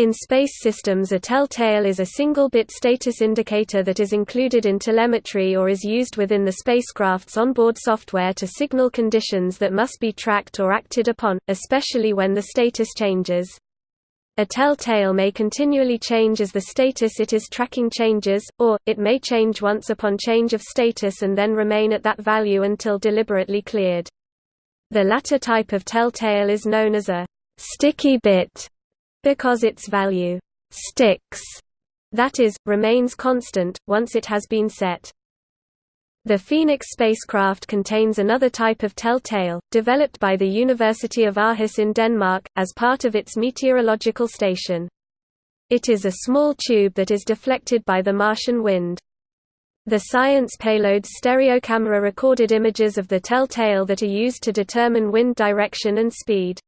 In space systems a telltale is a single-bit status indicator that is included in telemetry or is used within the spacecraft's onboard software to signal conditions that must be tracked or acted upon, especially when the status changes. A telltale may continually change as the status it is tracking changes, or, it may change once upon change of status and then remain at that value until deliberately cleared. The latter type of telltale is known as a sticky bit because its value sticks, that is, remains constant, once it has been set. The Phoenix spacecraft contains another type of telltale, developed by the University of Aarhus in Denmark, as part of its meteorological station. It is a small tube that is deflected by the Martian wind. The science payload's stereocamera recorded images of the telltale that are used to determine wind direction and speed.